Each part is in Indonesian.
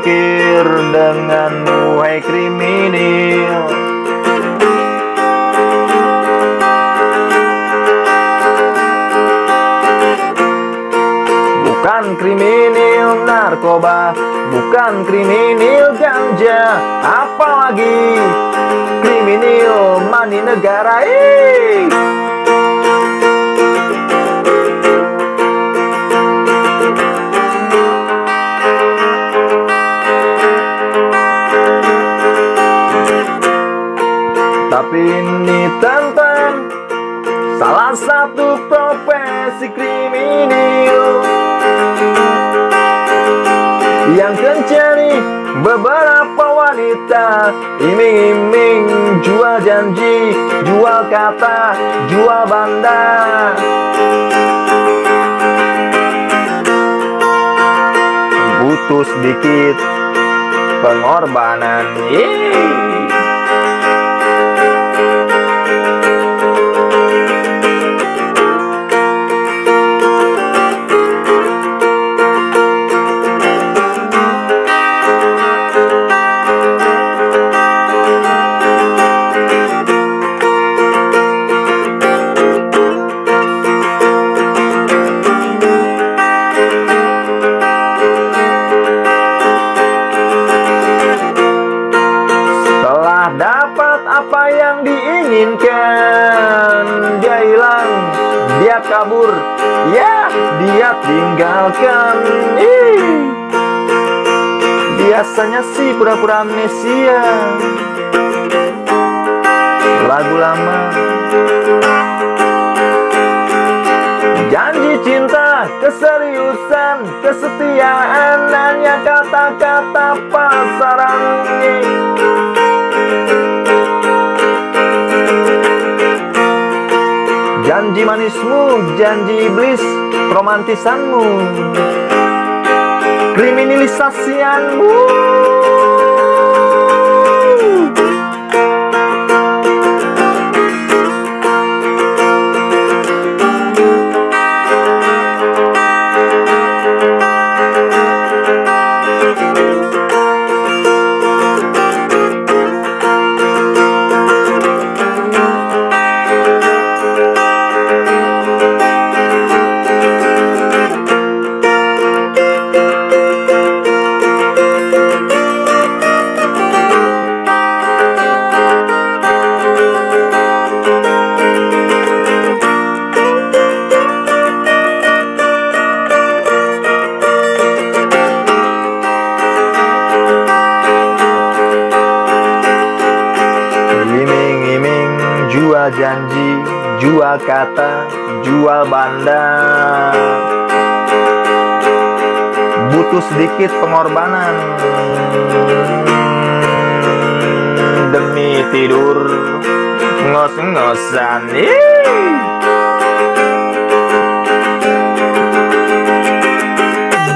habis pikir denganmu hai kriminal Bukan kriminal narkoba Bukan kriminal ganja Apalagi kriminal mani negara Ih! Salah satu profesi kriminal. Yang kencani beberapa wanita Iming-iming jual janji, jual kata, jual banda Butuh sedikit pengorbanan. Yeay. Dia kabur. Ya, dia tinggalkan. Ih. Biasanya sih pura-pura amnesia. Lagu lama. Janji cinta, keseriusan, kesetiaan Hanya kata-kata pasaran Janji manismu, janji iblis, romantisanmu. Kriminalisasianmu Janji, jual kata, jual banda. Butuh sedikit pengorbanan. Demi tidur Ngos-ngosan.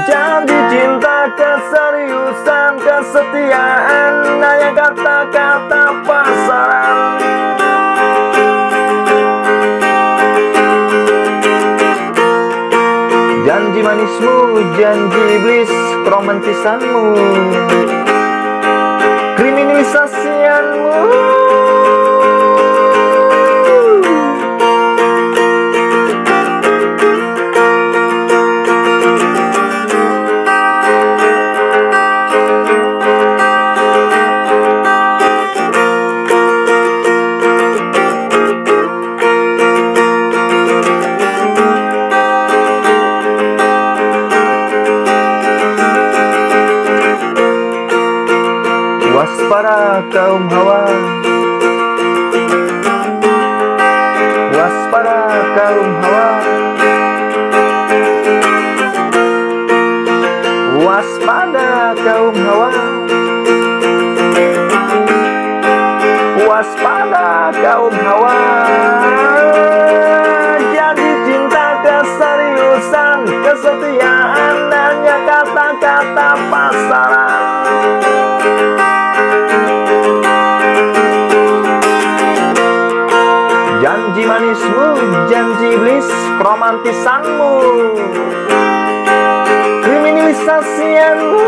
Janji cinta, keseriusan, kesetiaan. Hanya kata-kata Janji manismu, janji iblis, romantisanmu. Kriminalisasianmu Waspada kaum hawa. Waspada kaum hawa. Waspada kaum hawa. Waspada kaum hawa. Jadi cinta keseriusan Kesetiaan hanya kata-kata pasaran Janji manismu, janji iblis, romantisanmu. Kriminalisasianmu